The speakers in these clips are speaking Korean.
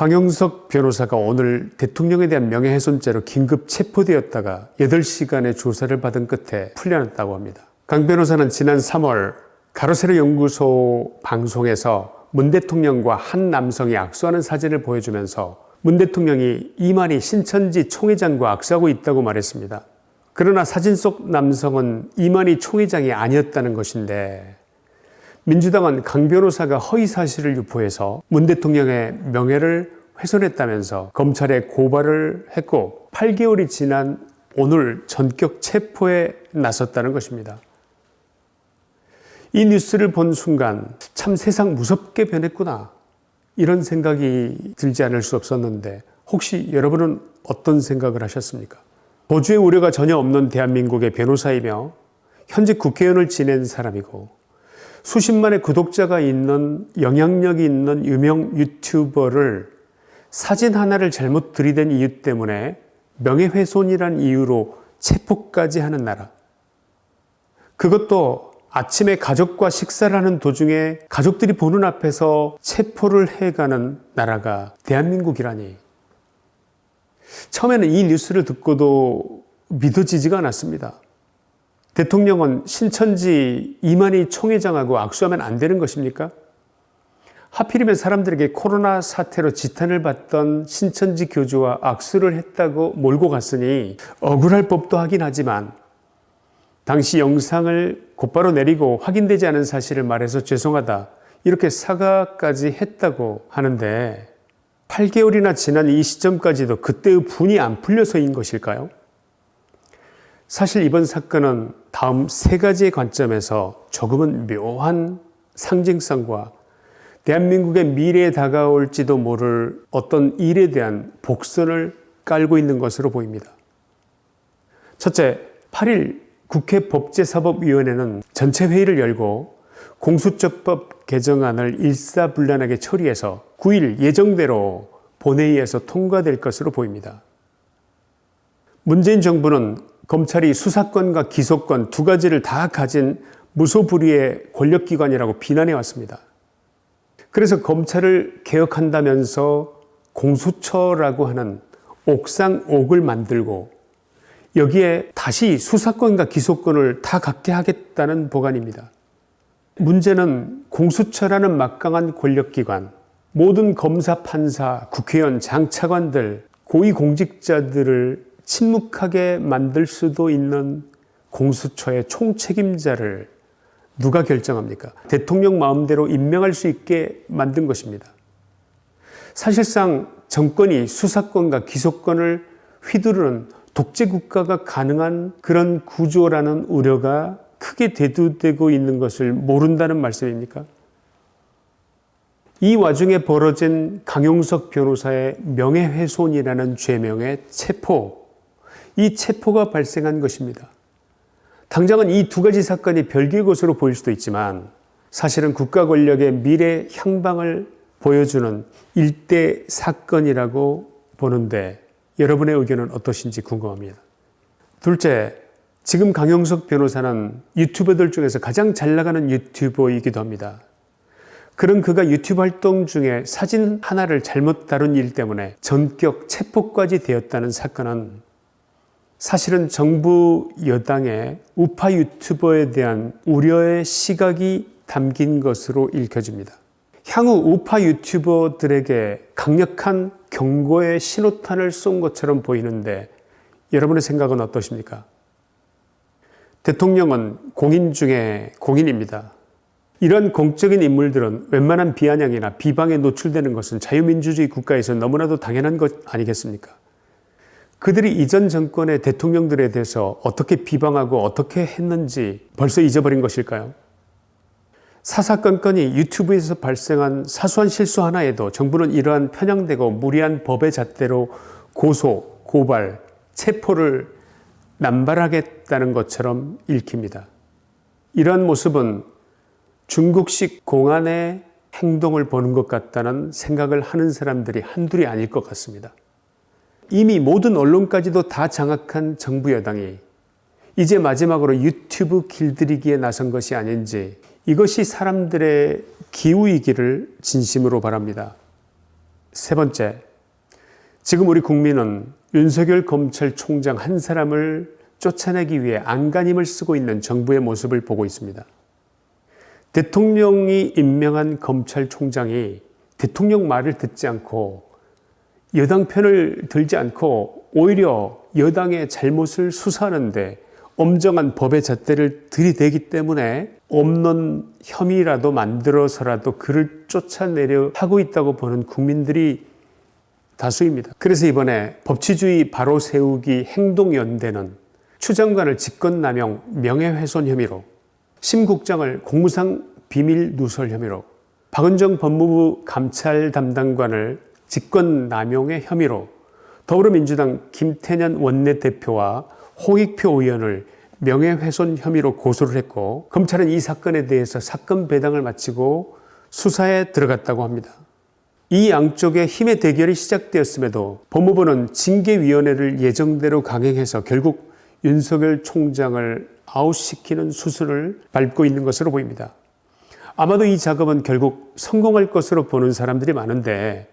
강용석 변호사가 오늘 대통령에 대한 명예훼손죄로 긴급 체포되었다가 8시간의 조사를 받은 끝에 풀려났다고 합니다. 강 변호사는 지난 3월 가로세로 연구소 방송에서 문 대통령과 한 남성이 악수하는 사진을 보여주면서 문 대통령이 이만희 신천지 총회장과 악수하고 있다고 말했습니다. 그러나 사진 속 남성은 이만희 총회장이 아니었다는 것인데 민주당은 강 변호사가 허위 사실을 유포해서 문 대통령의 명예를 훼손했다면서 검찰에 고발을 했고 8개월이 지난 오늘 전격 체포에 나섰다는 것입니다. 이 뉴스를 본 순간 참 세상 무섭게 변했구나 이런 생각이 들지 않을 수 없었는데 혹시 여러분은 어떤 생각을 하셨습니까? 도주의 우려가 전혀 없는 대한민국의 변호사이며 현재 국회의원을 지낸 사람이고 수십만의 구독자가 있는 영향력이 있는 유명 유튜버를 사진 하나를 잘못 들이댄 이유 때문에 명예훼손이란 이유로 체포까지 하는 나라. 그것도 아침에 가족과 식사를 하는 도중에 가족들이 보는 앞에서 체포를 해가는 나라가 대한민국이라니. 처음에는 이 뉴스를 듣고도 믿어지지가 않았습니다. 대통령은 신천지 이만희 총회장하고 악수하면 안 되는 것입니까? 하필이면 사람들에게 코로나 사태로 지탄을 받던 신천지 교주와 악수를 했다고 몰고 갔으니 억울할 법도 하긴 하지만 당시 영상을 곧바로 내리고 확인되지 않은 사실을 말해서 죄송하다 이렇게 사과까지 했다고 하는데 8개월이나 지난 이 시점까지도 그때의 분이 안 풀려서인 것일까요? 사실 이번 사건은 다음 세 가지의 관점에서 조금은 묘한 상징성과 대한민국의 미래에 다가올지도 모를 어떤 일에 대한 복선을 깔고 있는 것으로 보입니다. 첫째, 8일 국회 법제사법위원회는 전체 회의를 열고 공수처법 개정안을 일사불란하게 처리해서 9일 예정대로 본회의에서 통과될 것으로 보입니다. 문재인 정부는 검찰이 수사권과 기소권 두 가지를 다 가진 무소불위의 권력기관이라고 비난해 왔습니다. 그래서 검찰을 개혁한다면서 공수처라고 하는 옥상옥을 만들고 여기에 다시 수사권과 기소권을 다 갖게 하겠다는 보관입니다. 문제는 공수처라는 막강한 권력기관, 모든 검사, 판사, 국회의원, 장차관들, 고위공직자들을 침묵하게 만들 수도 있는 공수처의 총책임자를 누가 결정합니까? 대통령 마음대로 임명할 수 있게 만든 것입니다. 사실상 정권이 수사권과 기소권을 휘두르는 독재국가가 가능한 그런 구조라는 우려가 크게 대두되고 있는 것을 모른다는 말씀입니까? 이 와중에 벌어진 강용석 변호사의 명예훼손이라는 죄명의 체포 이 체포가 발생한 것입니다. 당장은 이 두 가지 사건이 별개의 것으로 보일 수도 있지만 사실은 국가 권력의 미래 향방을 보여주는 일대 사건이라고 보는데 여러분의 의견은 어떠신지 궁금합니다. 둘째, 지금 강영석 변호사는 유튜버들 중에서 가장 잘 나가는 유튜버이기도 합니다. 그런 그가 유튜브 활동 중에 사진 하나를 잘못 다룬 일 때문에 전격 체포까지 되었다는 사건은 사실은 정부 여당의 우파 유튜버에 대한 우려의 시각이 담긴 것으로 읽혀집니다. 향후 우파 유튜버들에게 강력한 경고의 신호탄을 쏜 것처럼 보이는데 여러분의 생각은 어떠십니까? 대통령은 공인 중에 공인입니다. 이런 공적인 인물들은 웬만한 비아냥이나 비방에 노출되는 것은 자유민주주의 국가에서 너무나도 당연한 것 아니겠습니까? 그들이 이전 정권의 대통령들에 대해서 어떻게 비방하고 어떻게 했는지 벌써 잊어버린 것일까요? 사사건건이 유튜브에서 발생한 사소한 실수 하나에도 정부는 이러한 편향되고 무리한 법의 잣대로 고소, 고발, 체포를 남발하겠다는 것처럼 읽힙니다. 이러한 모습은 중국식 공안의 행동을 보는 것 같다는 생각을 하는 사람들이 한둘이 아닐 것 같습니다. 이미 모든 언론까지도 다 장악한 정부 여당이 이제 마지막으로 유튜브 길들이기에 나선 것이 아닌지 이것이 사람들의 기우이기를 진심으로 바랍니다. 세 번째, 지금 우리 국민은 윤석열 검찰총장 한 사람을 쫓아내기 위해 안간힘을 쓰고 있는 정부의 모습을 보고 있습니다. 대통령이 임명한 검찰총장이 대통령 말을 듣지 않고 여당 편을 들지 않고 오히려 여당의 잘못을 수사하는데 엄정한 법의 잣대를 들이대기 때문에 없는 혐의라도 만들어서라도 그를 쫓아내려 하고 있다고 보는 국민들이 다수입니다. 그래서 이번에 법치주의 바로 세우기 행동연대는 추 장관을 직권남용 명예훼손 혐의로 심 국장을 공무상 비밀 누설 혐의로 박은정 법무부 감찰 담당관을 직권남용의 혐의로 더불어민주당 김태년 원내대표와 홍익표 의원을 명예훼손 혐의로 고소를 했고 검찰은 이 사건에 대해서 사건 배당을 마치고 수사에 들어갔다고 합니다. 이 양쪽의 힘의 대결이 시작되었음에도 법무부는 징계위원회를 예정대로 강행해서 결국 윤석열 총장을 아웃시키는 수순을 밟고 있는 것으로 보입니다. 아마도 이 작업은 결국 성공할 것으로 보는 사람들이 많은데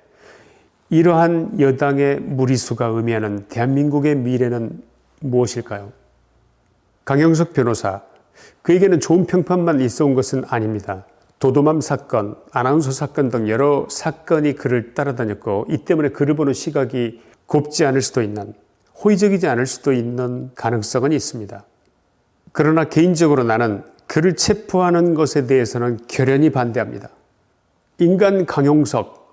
이러한 여당의 무리수가 의미하는 대한민국의 미래는 무엇일까요? 강영석 변호사, 그에게는 좋은 평판만 있어 온 것은 아닙니다. 도도맘 사건, 아나운서 사건 등 여러 사건이 그를 따라다녔고 이 때문에 그를 보는 시각이 곱지 않을 수도 있는 호의적이지 않을 수도 있는 가능성은 있습니다. 그러나 개인적으로 나는 그를 체포하는 것에 대해서는 결연히 반대합니다. 인간 강용석,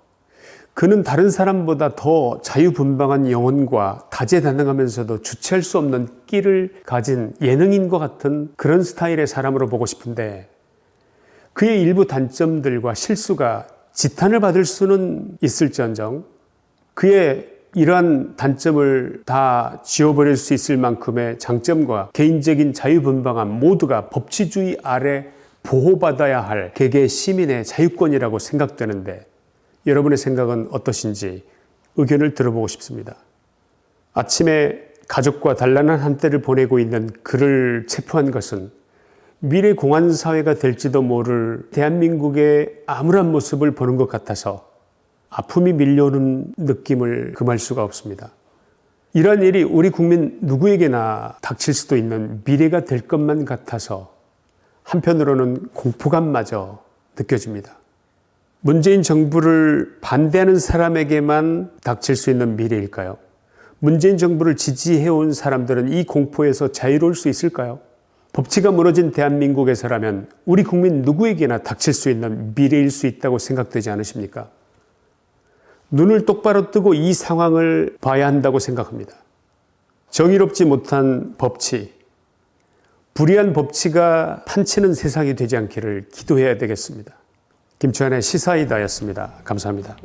그는 다른 사람보다 더 자유분방한 영혼과 다재다능하면서도 주체할 수 없는 끼를 가진 예능인 것 같은 그런 스타일의 사람으로 보고 싶은데 그의 일부 단점들과 실수가 지탄을 받을 수는 있을지언정 그의 이러한 단점을 다 지워버릴 수 있을 만큼의 장점과 개인적인 자유분방함 모두가 법치주의 아래 보호받아야 할 개개 시민의 자유권이라고 생각되는데 여러분의 생각은 어떠신지 의견을 들어보고 싶습니다. 아침에 가족과 단란한 한때를 보내고 있는 그를 체포한 것은 미래 공안 사회가 될지도 모를 대한민국의 암울한 모습을 보는 것 같아서 아픔이 밀려오는 느낌을 금할 수가 없습니다. 이러한 일이 우리 국민 누구에게나 닥칠 수도 있는 미래가 될 것만 같아서 한편으로는 공포감마저 느껴집니다. 문재인 정부를 반대하는 사람에게만 닥칠 수 있는 미래일까요? 문재인 정부를 지지해온 사람들은 이 공포에서 자유로울 수 있을까요? 법치가 무너진 대한민국에서라면 우리 국민 누구에게나 닥칠 수 있는 미래일 수 있다고 생각되지 않으십니까? 눈을 똑바로 뜨고 이 상황을 봐야 한다고 생각합니다. 정의롭지 못한 법치, 불의한 법치가 판치는 세상이 되지 않기를 기도해야 되겠습니다. 김치환의 시사이다였습니다. 감사합니다.